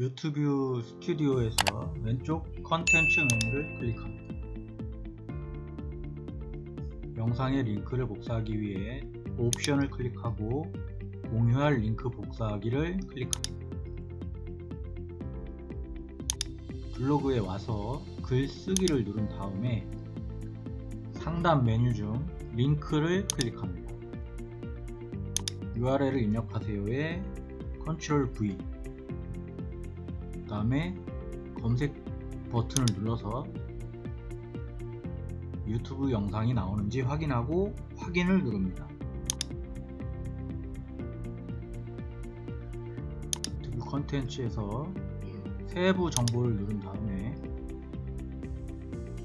유튜브 스튜디오에서 왼쪽 컨텐츠 메뉴를 클릭합니다. 영상의 링크를 복사하기 위해 옵션을 클릭하고 공유할 링크 복사하기를 클릭합니다. 블로그에 와서 글쓰기를 누른 다음에 상단 메뉴 중 링크를 클릭합니다. URL을 입력하세요에 Ctrl V 그 다음에 검색 버튼을 눌러서 유튜브 영상이 나오는지 확인하고 확인을 누릅니다. 유튜브 컨텐츠에서 세부 정보를 누른 다음에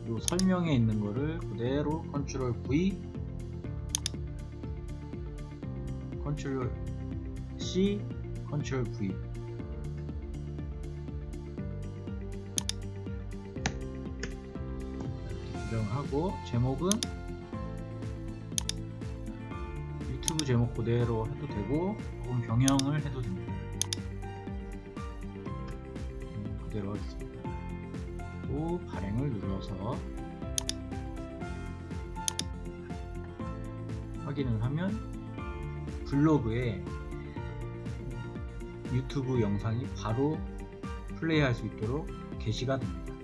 요 설명에 있는 거를 그대로 Ctrl V Ctrl C Ctrl V 수정하고 제목은 유튜브 제목 그대로 해도 되고 혹은 병영을 해도 됩니다. 음, 그대로 하겠습니다. 그리고 발행을 눌러서 확인을 하면 블로그에 유튜브 영상이 바로 플레이할 수 있도록 게시가 됩니다.